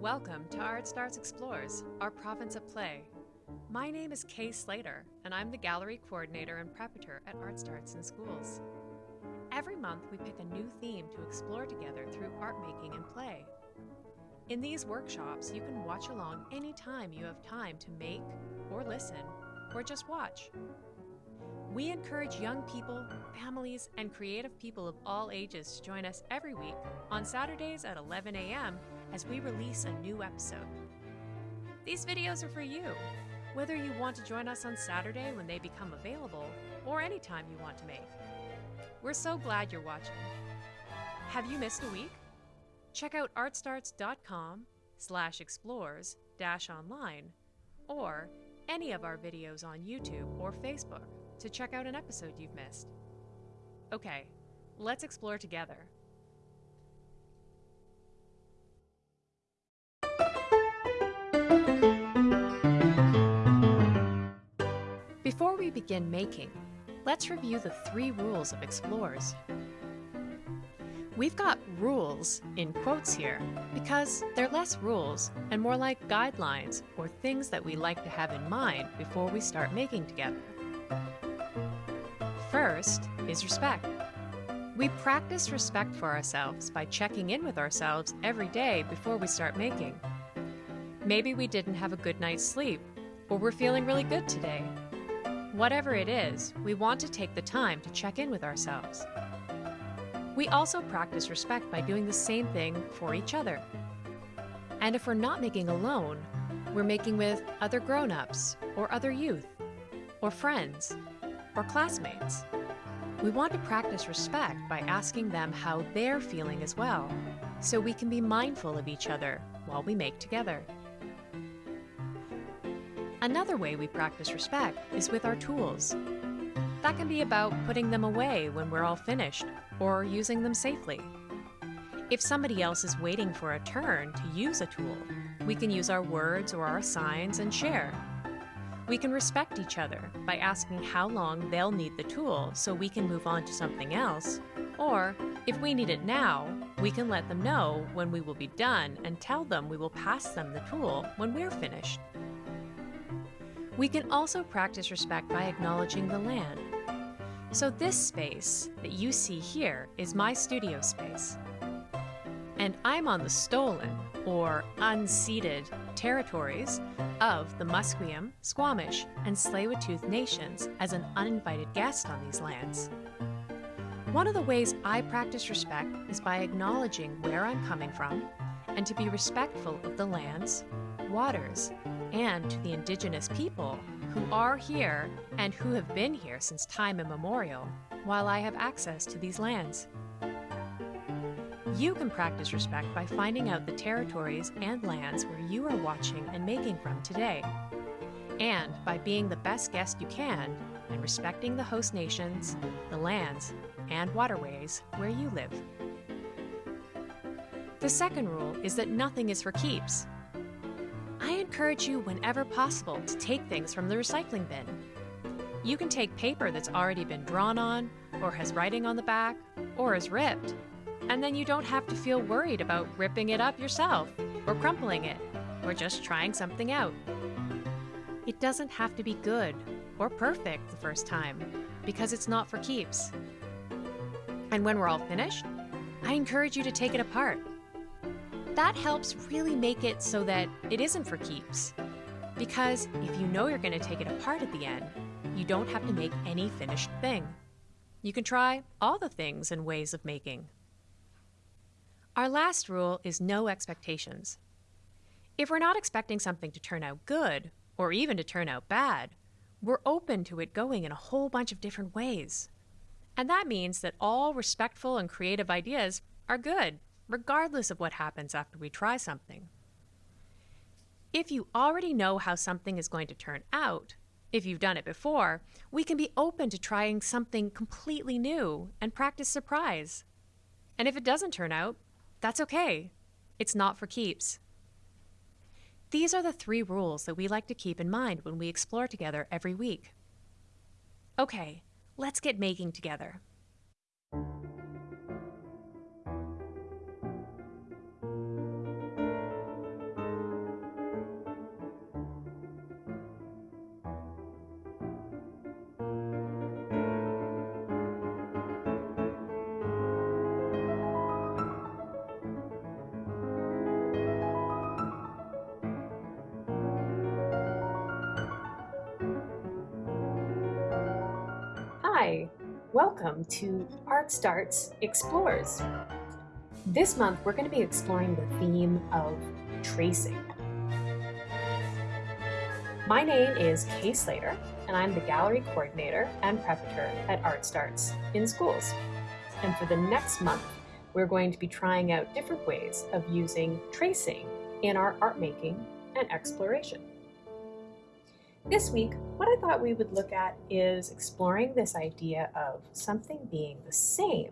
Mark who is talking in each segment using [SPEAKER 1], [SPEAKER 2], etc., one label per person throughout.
[SPEAKER 1] Welcome to Art Starts Explores, our province of play. My name is Kay Slater, and I'm the gallery coordinator and preparator at Art Starts in Schools. Every month, we pick a new theme to explore together through art making and play. In these workshops, you can watch along anytime you have time to make, or listen, or just watch. We encourage young people, families, and creative people of all ages to join us every week on Saturdays at 11 a.m. as we release a new episode. These videos are for you, whether you want to join us on Saturday when they become available or anytime you want to make. We're so glad you're watching. Have you missed a week? Check out artstarts.com slash explores dash online or any of our videos on YouTube or Facebook to check out an episode you've missed. Okay, let's explore together. Before we begin making, let's review the three rules of explores. We've got rules in quotes here because they're less rules and more like guidelines or things that we like to have in mind before we start making together. First is respect. We practice respect for ourselves by checking in with ourselves every day before we start making. Maybe we didn't have a good night's sleep, or we're feeling really good today. Whatever it is, we want to take the time to check in with ourselves. We also practice respect by doing the same thing for each other. And if we're not making alone, we're making with other grown ups, or other youth, or friends, or classmates. We want to practice respect by asking them how they're feeling as well, so we can be mindful of each other while we make together. Another way we practice respect is with our tools. That can be about putting them away when we're all finished, or using them safely. If somebody else is waiting for a turn to use a tool, we can use our words or our signs and share. We can respect each other by asking how long they'll need the tool so we can move on to something else, or if we need it now, we can let them know when we will be done and tell them we will pass them the tool when we're finished. We can also practice respect by acknowledging the land. So this space that you see here is my studio space. And I'm on the stolen, or unceded, territories of the Musqueam, Squamish, and Tsleil-Waututh nations as an uninvited guest on these lands. One of the ways I practice respect is by acknowledging where I'm coming from and to be respectful of the lands, waters, and to the indigenous people who are here and who have been here since time immemorial while I have access to these lands. You can practice respect by finding out the territories and lands where you are watching and making from today, and by being the best guest you can and respecting the host nations, the lands, and waterways where you live. The second rule is that nothing is for keeps. I encourage you whenever possible to take things from the recycling bin. You can take paper that's already been drawn on, or has writing on the back, or is ripped, and then you don't have to feel worried about ripping it up yourself, or crumpling it, or just trying something out. It doesn't have to be good or perfect the first time, because it's not for keeps. And when we're all finished, I encourage you to take it apart that helps really make it so that it isn't for keeps. Because if you know you're going to take it apart at the end, you don't have to make any finished thing. You can try all the things and ways of making. Our last rule is no expectations. If we're not expecting something to turn out good, or even to turn out bad, we're open to it going in a whole bunch of different ways. And that means that all respectful and creative ideas are good regardless of what happens after we try something. If you already know how something is going to turn out, if you've done it before, we can be open to trying something completely new and practice surprise. And if it doesn't turn out, that's okay. It's not for keeps. These are the three rules that we like to keep in mind when we explore together every week. Okay, let's get making together. Welcome to Art Starts Explores. This month we're going to be exploring the theme of tracing. My name is Kay Slater and I'm the gallery coordinator and preparator at Art Starts in schools. And for the next month, we're going to be trying out different ways of using tracing in our art making and exploration. This week, what I thought we would look at is exploring this idea of something being the same,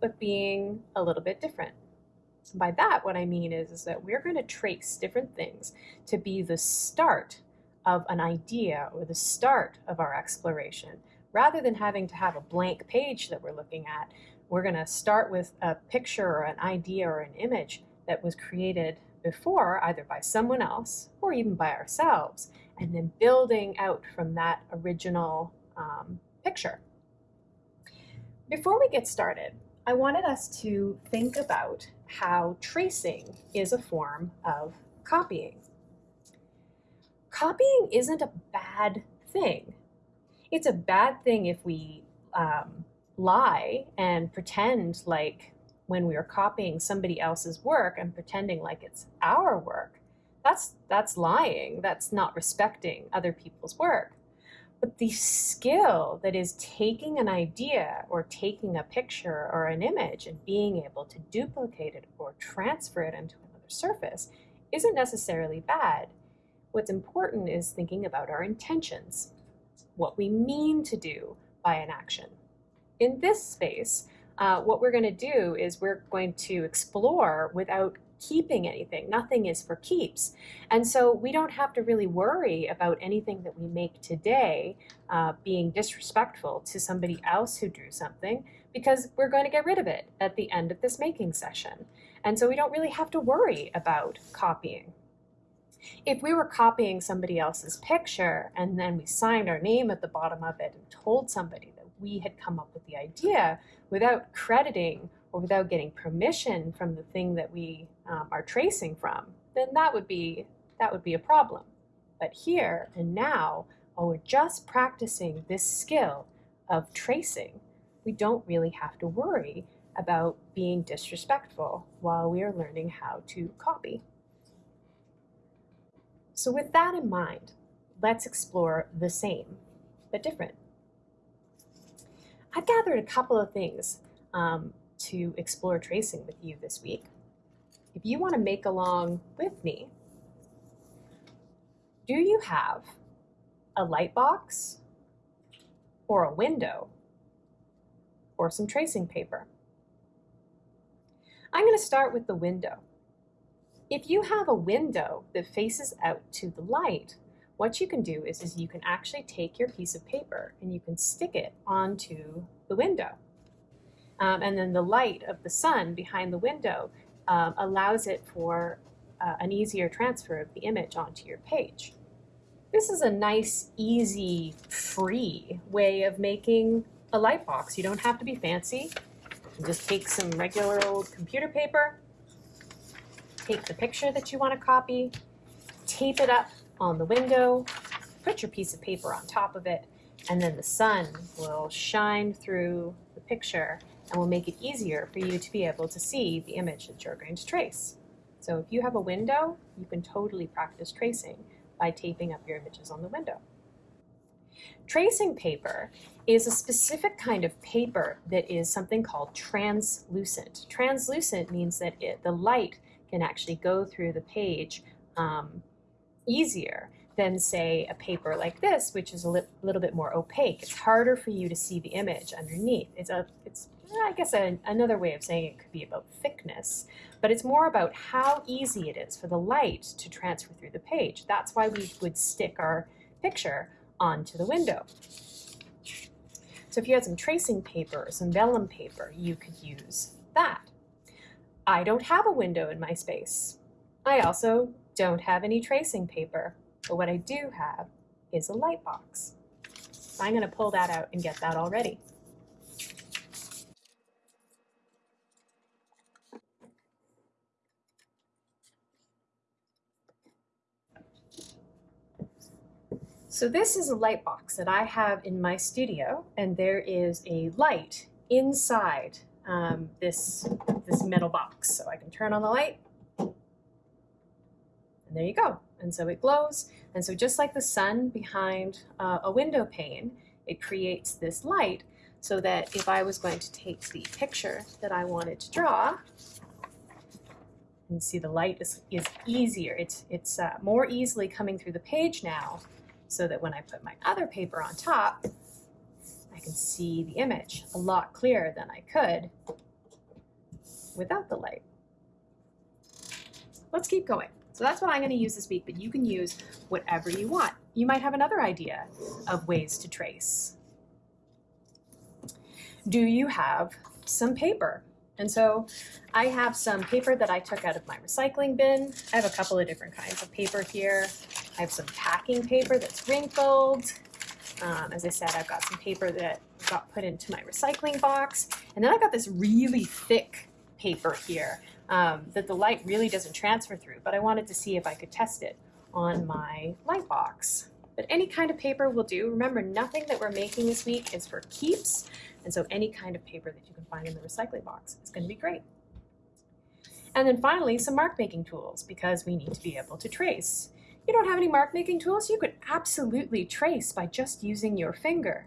[SPEAKER 1] but being a little bit different. By that, what I mean is, is that we're going to trace different things to be the start of an idea or the start of our exploration. Rather than having to have a blank page that we're looking at, we're going to start with a picture or an idea or an image that was created before, either by someone else or even by ourselves, and then building out from that original um, picture. Before we get started, I wanted us to think about how tracing is a form of copying. Copying isn't a bad thing. It's a bad thing if we um, lie and pretend like when we are copying somebody else's work and pretending like it's our work. That's, that's lying. That's not respecting other people's work. But the skill that is taking an idea or taking a picture or an image and being able to duplicate it or transfer it into another surface isn't necessarily bad. What's important is thinking about our intentions, what we mean to do by an action. In this space, uh, what we're going to do is we're going to explore without keeping anything. Nothing is for keeps. And so we don't have to really worry about anything that we make today uh, being disrespectful to somebody else who drew something because we're going to get rid of it at the end of this making session. And so we don't really have to worry about copying. If we were copying somebody else's picture and then we signed our name at the bottom of it and told somebody that we had come up with the idea without crediting or without getting permission from the thing that we um, are tracing from, then that would be that would be a problem. But here and now, while we're just practicing this skill of tracing, we don't really have to worry about being disrespectful while we are learning how to copy. So with that in mind, let's explore the same, but different. I've gathered a couple of things um, to explore tracing with you this week. If you want to make along with me, do you have a light box or a window or some tracing paper? I'm going to start with the window. If you have a window that faces out to the light, what you can do is, is you can actually take your piece of paper and you can stick it onto the window. Um, and then the light of the sun behind the window um, allows it for uh, an easier transfer of the image onto your page. This is a nice, easy, free way of making a light box. You don't have to be fancy. You just take some regular old computer paper, take the picture that you want to copy, tape it up on the window, put your piece of paper on top of it, and then the sun will shine through the picture and will make it easier for you to be able to see the image that you're going to trace. So if you have a window, you can totally practice tracing by taping up your images on the window. Tracing paper is a specific kind of paper that is something called translucent. Translucent means that it, the light can actually go through the page um, easier than say a paper like this, which is a li little bit more opaque. It's harder for you to see the image underneath. It's a, it's, eh, I guess a, another way of saying it could be about thickness, but it's more about how easy it is for the light to transfer through the page. That's why we would stick our picture onto the window. So if you had some tracing paper or some vellum paper, you could use that. I don't have a window in my space. I also don't have any tracing paper, but what I do have is a light box. I'm going to pull that out and get that all ready. So this is a light box that I have in my studio, and there is a light inside um, this, this metal box. So I can turn on the light, there you go. And so it glows. And so just like the sun behind uh, a window pane, it creates this light so that if I was going to take the picture that I wanted to draw, and see the light is, is easier. It's, it's uh, more easily coming through the page now so that when I put my other paper on top, I can see the image a lot clearer than I could without the light. Let's keep going. So that's what I'm going to use this week, but you can use whatever you want. You might have another idea of ways to trace. Do you have some paper? And so I have some paper that I took out of my recycling bin. I have a couple of different kinds of paper here. I have some packing paper that's wrinkled. Um, as I said, I've got some paper that got put into my recycling box. And then I got this really thick paper here um, that the light really doesn't transfer through, but I wanted to see if I could test it on my light box. But any kind of paper will do. Remember, nothing that we're making this week is for keeps. And so any kind of paper that you can find in the recycling box is going to be great. And then finally, some mark making tools because we need to be able to trace. You don't have any mark making tools, you could absolutely trace by just using your finger.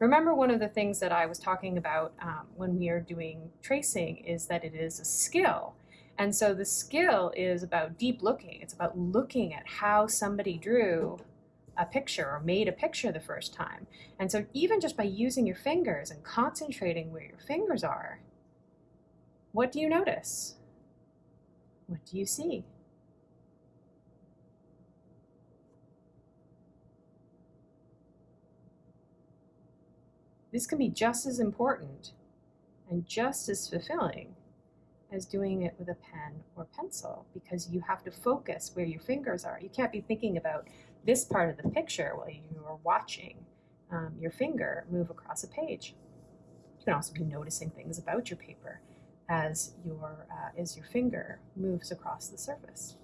[SPEAKER 1] Remember one of the things that I was talking about um, when we are doing tracing is that it is a skill. And so the skill is about deep looking. It's about looking at how somebody drew a picture or made a picture the first time. And so even just by using your fingers and concentrating where your fingers are, what do you notice? What do you see? This can be just as important and just as fulfilling as doing it with a pen or pencil because you have to focus where your fingers are. You can't be thinking about this part of the picture while you are watching um, your finger move across a page. You can also be noticing things about your paper as your, uh, as your finger moves across the surface.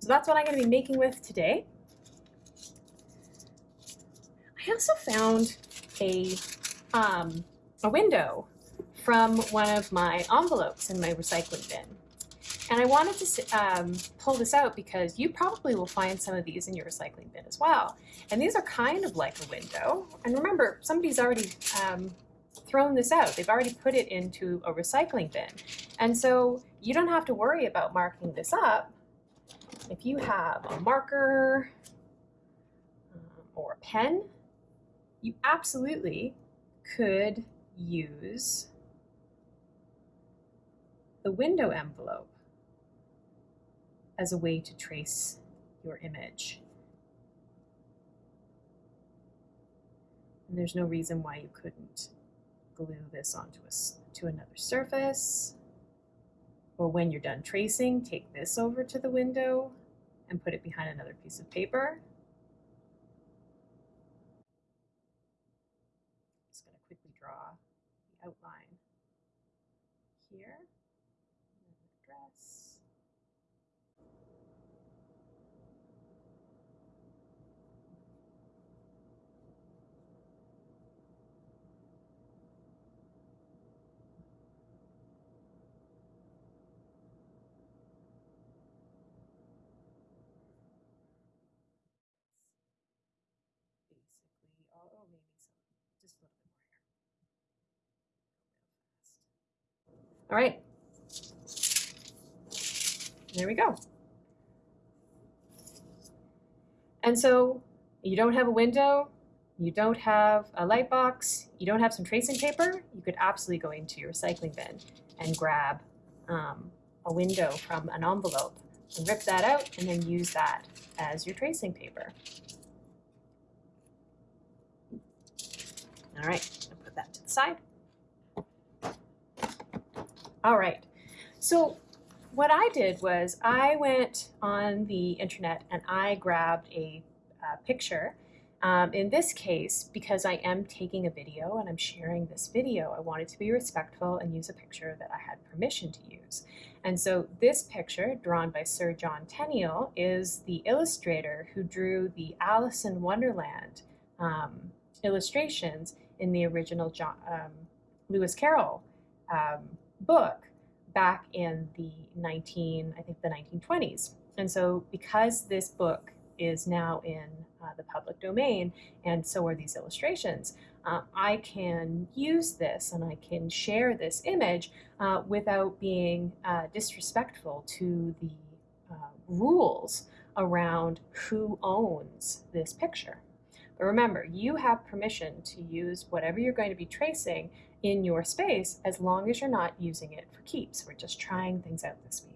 [SPEAKER 1] So that's what I'm going to be making with today. I also found a, um, a window from one of my envelopes in my recycling bin. And I wanted to um, pull this out because you probably will find some of these in your recycling bin as well. And these are kind of like a window. And remember, somebody's already um, thrown this out. They've already put it into a recycling bin. And so you don't have to worry about marking this up. If you have a marker um, or a pen, you absolutely could use the window envelope as a way to trace your image. And there's no reason why you couldn't glue this onto a, to another surface. Or when you're done tracing, take this over to the window and put it behind another piece of paper. Just going to quickly draw the outline here. All right. There we go. And so you don't have a window, you don't have a light box, you don't have some tracing paper, you could absolutely go into your recycling bin and grab um, a window from an envelope and rip that out and then use that as your tracing paper. All right, I'll put that to the side. All right. So what I did was I went on the internet and I grabbed a, a picture Um, in this case, because I am taking a video and I'm sharing this video, I wanted to be respectful and use a picture that I had permission to use. And so this picture, drawn by Sir John Tenniel, is the illustrator who drew the Alice in Wonderland um, illustrations in the original John, um, Lewis Carroll um, book back in the 19, I think the 1920s. And so because this book is now in uh, the public domain, and so are these illustrations, uh, I can use this and I can share this image uh, without being uh, disrespectful to the uh, rules around who owns this picture. But remember, you have permission to use whatever you're going to be tracing in your space as long as you're not using it for keeps. We're just trying things out this week.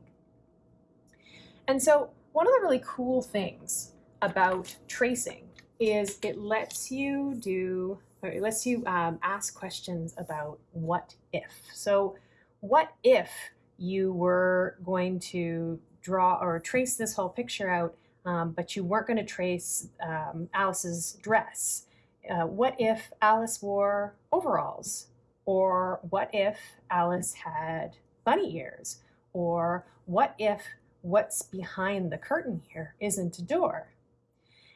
[SPEAKER 1] And so one of the really cool things about tracing is it lets you do, it lets you um, ask questions about what if. So what if you were going to draw or trace this whole picture out um, but you weren't going to trace um, Alice's dress. Uh, what if Alice wore overalls? Or what if Alice had bunny ears? Or what if what's behind the curtain here isn't a door?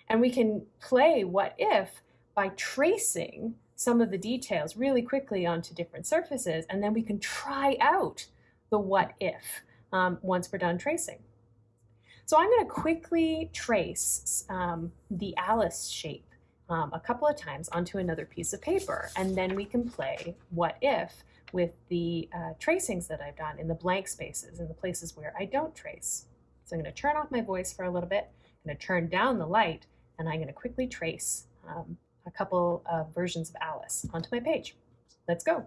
[SPEAKER 1] And we can play what if by tracing some of the details really quickly onto different surfaces, and then we can try out the what if um, once we're done tracing. So I'm going to quickly trace um, the Alice shape um, a couple of times onto another piece of paper, and then we can play what if with the uh, tracings that I've done in the blank spaces, in the places where I don't trace. So I'm going to turn off my voice for a little bit, I'm going to turn down the light, and I'm going to quickly trace um, a couple of versions of Alice onto my page. Let's go.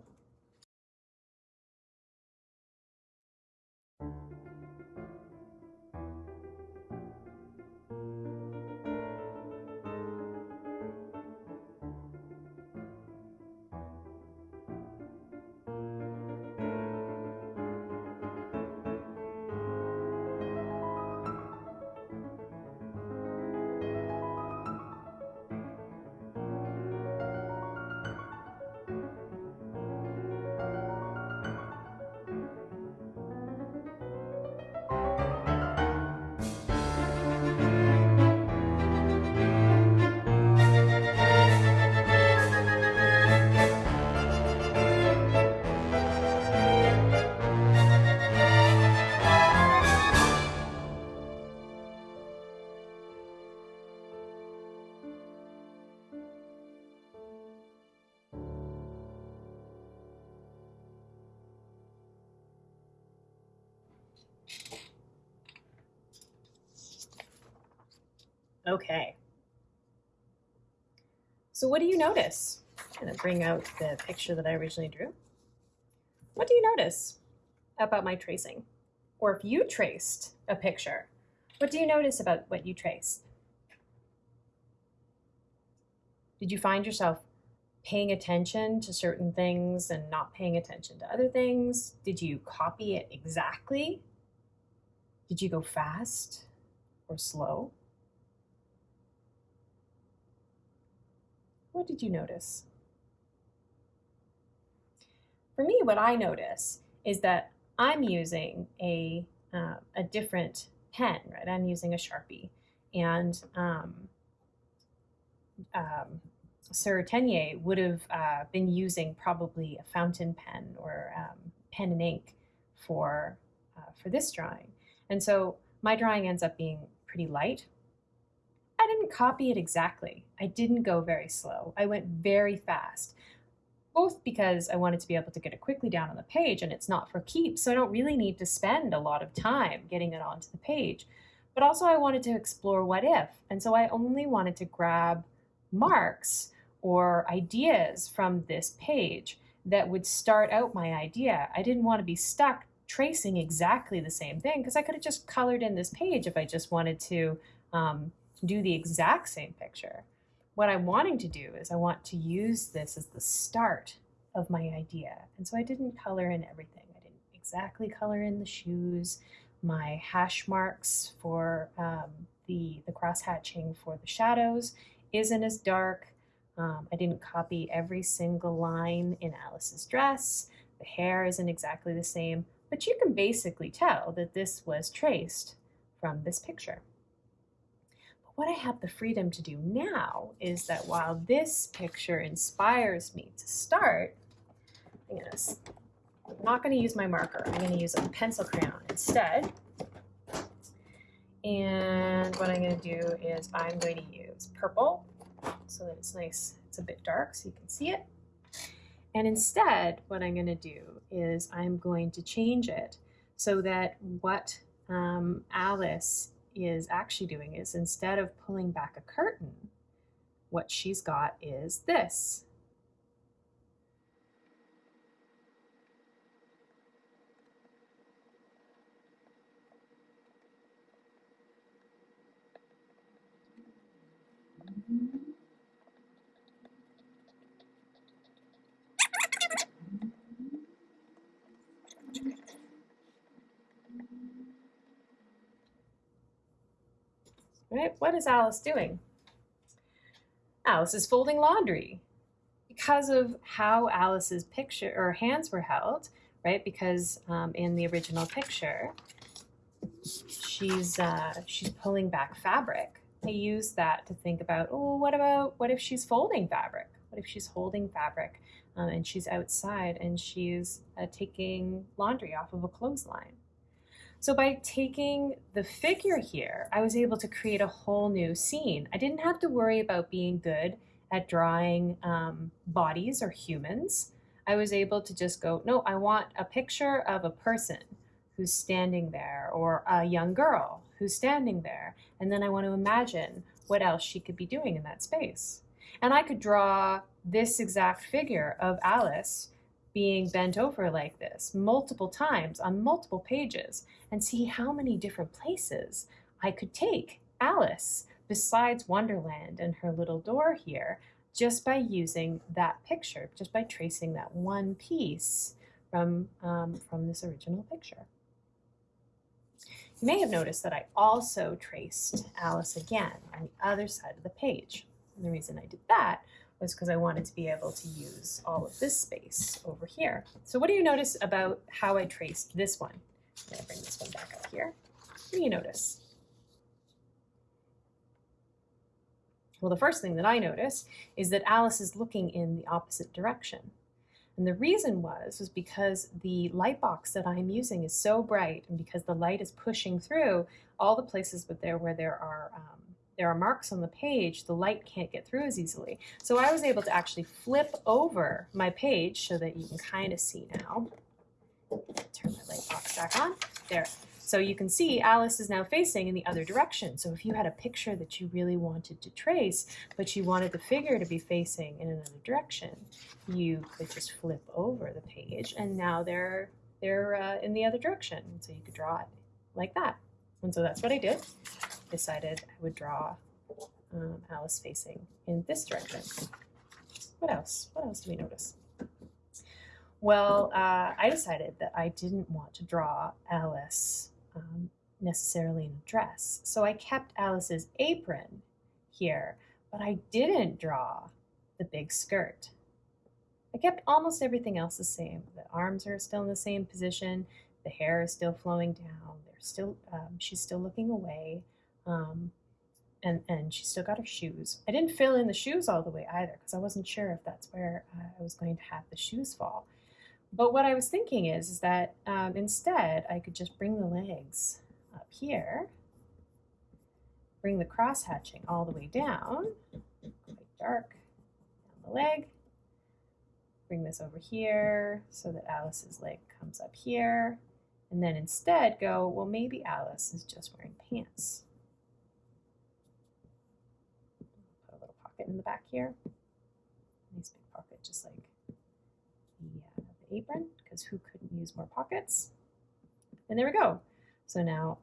[SPEAKER 1] Okay. So what do you notice? I'm to bring out the picture that I originally drew. What do you notice about my tracing? Or if you traced a picture, what do you notice about what you traced? Did you find yourself paying attention to certain things and not paying attention to other things? Did you copy it exactly? Did you go fast or slow? What did you notice? For me, what I notice is that I'm using a, uh, a different pen, right? I'm using a Sharpie. And um, um, Sir Tenniel would have uh, been using probably a fountain pen or um, pen and ink for, uh, for this drawing. And so my drawing ends up being pretty light, didn't copy it exactly. I didn't go very slow. I went very fast, both because I wanted to be able to get it quickly down on the page and it's not for keeps, so I don't really need to spend a lot of time getting it onto the page. But also I wanted to explore what if, and so I only wanted to grab marks or ideas from this page that would start out my idea. I didn't want to be stuck tracing exactly the same thing because I could have just colored in this page if I just wanted to um, do the exact same picture. What I'm wanting to do is I want to use this as the start of my idea. And so I didn't color in everything. I didn't exactly color in the shoes, my hash marks for um, the, the cross hatching for the shadows isn't as dark. Um, I didn't copy every single line in Alice's dress. The hair isn't exactly the same, but you can basically tell that this was traced from this picture. What I have the freedom to do now is that while this picture inspires me to start, I'm, gonna, I'm not going to use my marker. I'm going to use a pencil crayon instead. And what I'm going to do is I'm going to use purple so that it's nice, it's a bit dark so you can see it. And instead, what I'm going to do is I'm going to change it so that what um, Alice is actually doing is instead of pulling back a curtain, what she's got is this. Right? What is Alice doing? Alice is folding laundry because of how Alice's picture or hands were held, right? Because um, in the original picture, she's uh, she's pulling back fabric. I use that to think about, oh, what about what if she's folding fabric? What if she's holding fabric um, and she's outside and she's uh, taking laundry off of a clothesline? So by taking the figure here, I was able to create a whole new scene. I didn't have to worry about being good at drawing um, bodies or humans. I was able to just go, no, I want a picture of a person who's standing there or a young girl who's standing there. And then I want to imagine what else she could be doing in that space. And I could draw this exact figure of Alice being bent over like this multiple times on multiple pages and see how many different places I could take Alice besides Wonderland and her little door here just by using that picture, just by tracing that one piece from, um, from this original picture. You may have noticed that I also traced Alice again on the other side of the page. And the reason I did that was because I wanted to be able to use all of this space over here. So what do you notice about how I traced this one? I'm going to bring this one back up here. What do you notice? Well, the first thing that I notice is that Alice is looking in the opposite direction. And the reason was, was because the light box that I'm using is so bright and because the light is pushing through all the places but there where there are um, there are marks on the page, the light can't get through as easily. So I was able to actually flip over my page so that you can kind of see now. Turn my light box back on. There. So you can see Alice is now facing in the other direction. So if you had a picture that you really wanted to trace, but you wanted the figure to be facing in another direction, you could just flip over the page and now they're, they're uh, in the other direction. So you could draw it like that. And so that's what I did decided I would draw um, Alice facing in this direction. What else? What else do we notice? Well, uh, I decided that I didn't want to draw Alice um, necessarily in a dress. So I kept Alice's apron here, but I didn't draw the big skirt. I kept almost everything else the same. The arms are still in the same position. The hair is still flowing down. They're still, um, she's still looking away. Um, and, and she still got her shoes. I didn't fill in the shoes all the way either because I wasn't sure if that's where I was going to have the shoes fall. But what I was thinking is, is that um, instead I could just bring the legs up here, bring the cross hatching all the way down, quite dark, down the leg, bring this over here so that Alice's leg comes up here, and then instead go, well, maybe Alice is just wearing pants. Pocket in the back here. Nice big pocket, just like the, uh, the apron, because who couldn't use more pockets? And there we go. So now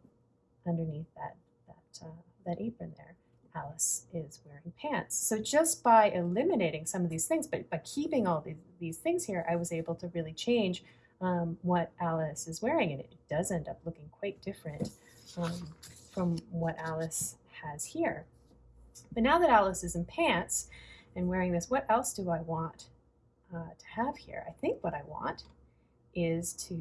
[SPEAKER 1] underneath that, that, uh, that apron there, Alice is wearing pants. So just by eliminating some of these things, but by keeping all these, these things here, I was able to really change um, what Alice is wearing. And it does end up looking quite different um, from what Alice has here. But now that Alice is in pants and wearing this, what else do I want uh, to have here? I think what I want is to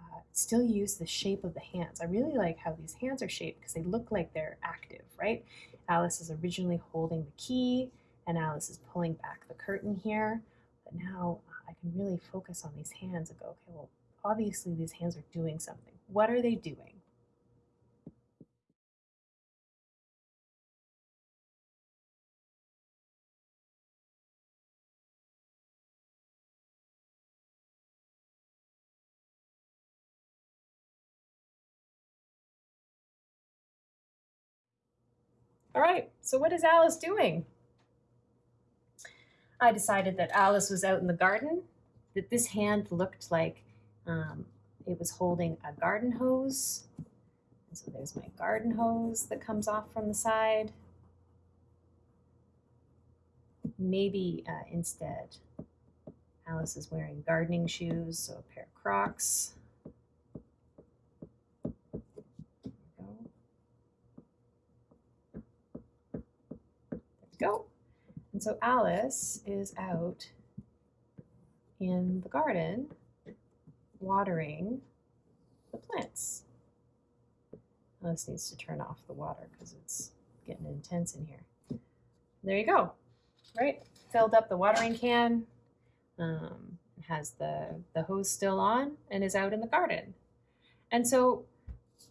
[SPEAKER 1] uh, still use the shape of the hands. I really like how these hands are shaped because they look like they're active, right? Alice is originally holding the key and Alice is pulling back the curtain here. But now uh, I can really focus on these hands and go, okay, well, obviously these hands are doing something. What are they doing? All right, so what is Alice doing? I decided that Alice was out in the garden, that this hand looked like um, it was holding a garden hose. And so there's my garden hose that comes off from the side. Maybe uh, instead, Alice is wearing gardening shoes, so a pair of Crocs. Go. And so Alice is out in the garden watering the plants. Alice needs to turn off the water because it's getting intense in here. There you go. Right? Filled up the watering can, um, has the, the hose still on, and is out in the garden. And so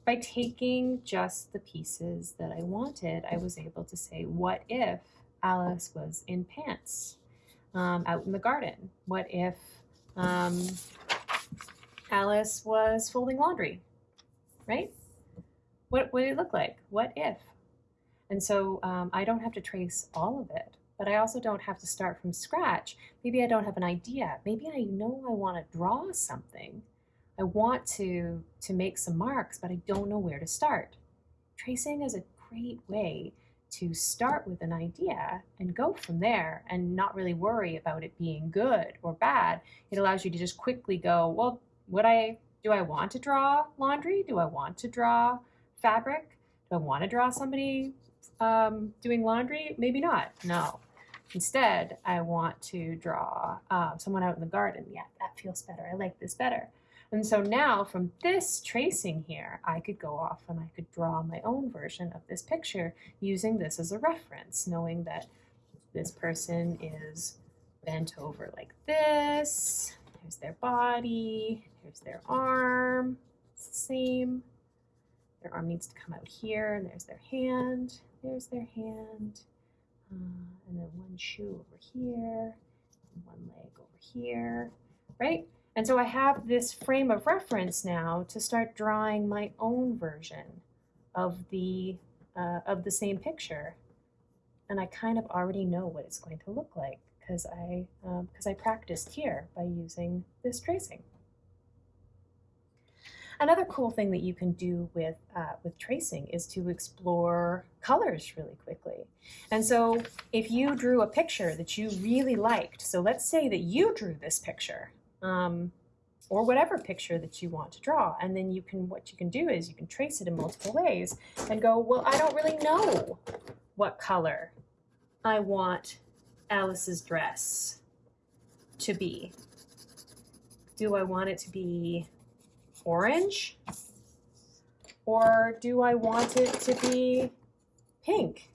[SPEAKER 1] by taking just the pieces that I wanted, I was able to say, what if Alice was in pants um, out in the garden? What if um, Alice was folding laundry, right? What would it look like? What if? And so um, I don't have to trace all of it, but I also don't have to start from scratch. Maybe I don't have an idea. Maybe I know I want to draw something. I want to, to make some marks, but I don't know where to start. Tracing is a great way to start with an idea and go from there and not really worry about it being good or bad. It allows you to just quickly go, well, would I do I want to draw laundry? Do I want to draw fabric? Do I want to draw somebody um, doing laundry? Maybe not. No. Instead, I want to draw uh, someone out in the garden. Yeah, that feels better. I like this better. And so now from this tracing here, I could go off and I could draw my own version of this picture using this as a reference, knowing that this person is bent over like this. Here's their body, here's their arm, it's the same. Their arm needs to come out here, and there's their hand, there's their hand, uh, and then one shoe over here, and one leg over here, right? And so I have this frame of reference now to start drawing my own version of the, uh, of the same picture. And I kind of already know what it's going to look like because I, because um, I practiced here by using this tracing. Another cool thing that you can do with, uh, with tracing is to explore colors really quickly. And so if you drew a picture that you really liked, so let's say that you drew this picture um, or whatever picture that you want to draw. And then you can, what you can do is you can trace it in multiple ways and go, well, I don't really know what color I want Alice's dress to be. Do I want it to be orange? Or do I want it to be pink?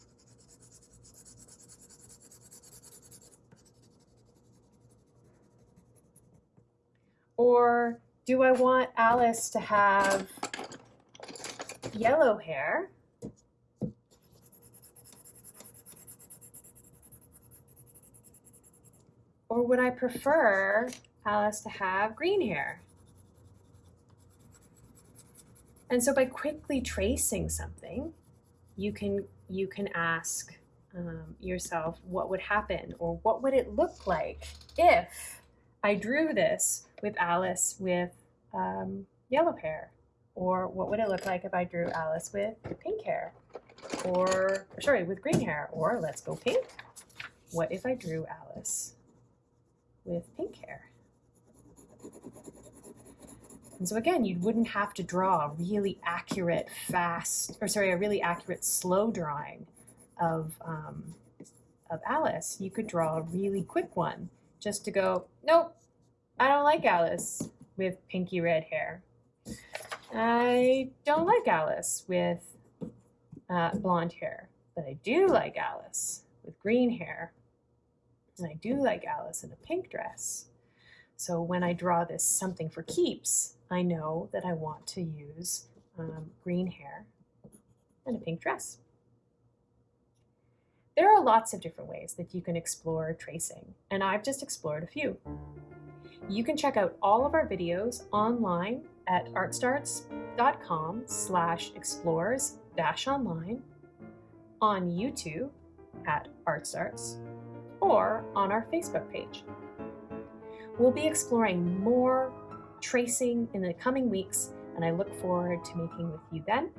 [SPEAKER 1] Or do I want Alice to have yellow hair? Or would I prefer Alice to have green hair? And so by quickly tracing something, you can, you can ask um, yourself what would happen or what would it look like if I drew this with Alice with um, yellow hair? Or what would it look like if I drew Alice with pink hair? Or, sorry, with green hair? Or let's go pink. What if I drew Alice with pink hair? And so again, you wouldn't have to draw a really accurate, fast, or sorry, a really accurate slow drawing of, um, of Alice, you could draw a really quick one just to go, nope, I don't like Alice with pinky red hair. I don't like Alice with uh, blonde hair, but I do like Alice with green hair. And I do like Alice in a pink dress. So when I draw this something for keeps, I know that I want to use um, green hair and a pink dress. There are lots of different ways that you can explore tracing, and I've just explored a few. You can check out all of our videos online at artstarts.com slash explores dash online, on YouTube at ArtStarts, or on our Facebook page. We'll be exploring more tracing in the coming weeks, and I look forward to making with you then.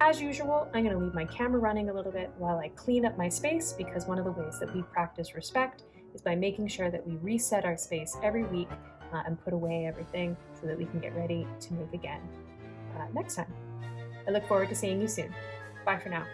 [SPEAKER 1] As usual, I'm going to leave my camera running a little bit while I clean up my space because one of the ways that we practice respect is by making sure that we reset our space every week uh, and put away everything so that we can get ready to make again uh, next time. I look forward to seeing you soon. Bye for now.